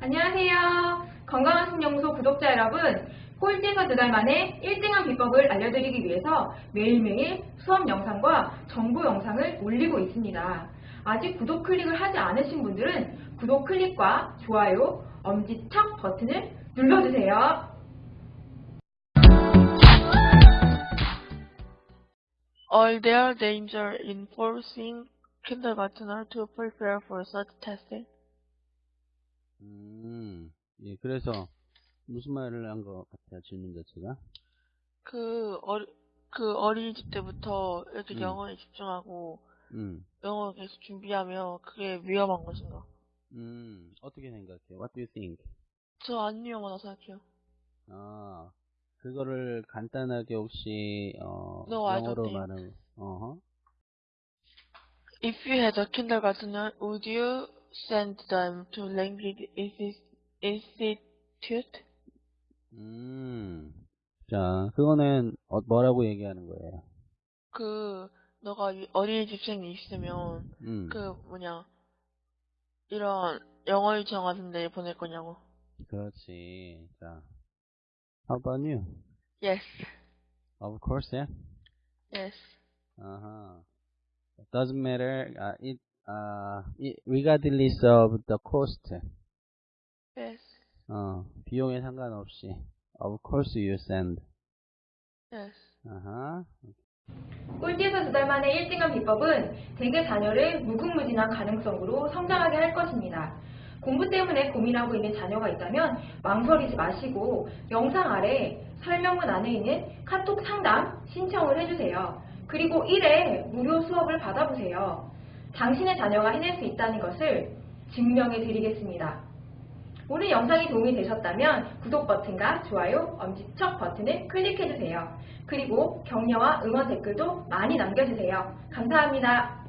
안녕하세요. 건강한 신영소 구독자 여러분, 꼴찌에서 두 달 만에 1등한 비법을 알려드리기 위해서 매일매일 수업 영상과 정보 영상을 올리고 있습니다. 아직 구독 클릭을 하지 않으신 분들은 구독 클릭과 좋아요, 엄지척 버튼을 눌러주세요. Are there danger in forcing kindergartner to prepare for such testing? 음, 예, 그래서 무슨 말을 한 것 같아요, 질문 자체가? 그, 어리, 그 어린이집 때부터 이렇게 음. 영어에 집중하고 음, 영어 계속 준비하면 그게 위험한 것인가? 음, 어떻게 생각해요? What do you think? 저 안 위험하다 생각해요. 아, 그거를 간단하게 혹시, 어, No, 영어로. 말하면, 어허? If you had a kindergartner, would you send them to language insti- institute? 음, 자, 그거는, 어, 뭐라고 얘기하는 거예요? 그, 너가 이- 어린이 집생이 있으면, 음, 그, 뭐냐, 이런 영어 유치원 같은 데 보낼 거냐고. 그렇지. 자, how about you? Yes, Of course, yeah. yes. Uh-huh. Doesn't matter, uh, it, uh, it, regardless of the cost. Yes, 어, 비용에 상관없이. Of course you send. yes. 아하. 꼴찌에서 두 달 만에 1등한 비법은 대개 자녀를 무궁무진한 가능성으로 성장하게 할 것입니다. 공부 때문에 고민하고 있는 자녀가 있다면 망설이지 마시고 영상 아래 설명문 안에 있는 카톡 상담 신청을 해주세요. 그리고 1회 무료 수업을 받아보세요. 당신의 자녀가 해낼 수 있다는 것을 증명해 드리겠습니다. 오늘 영상이 도움이 되셨다면 구독 버튼과 좋아요, 엄지척 버튼을 클릭해주세요. 그리고 격려와 응원 댓글도 많이 남겨주세요. 감사합니다.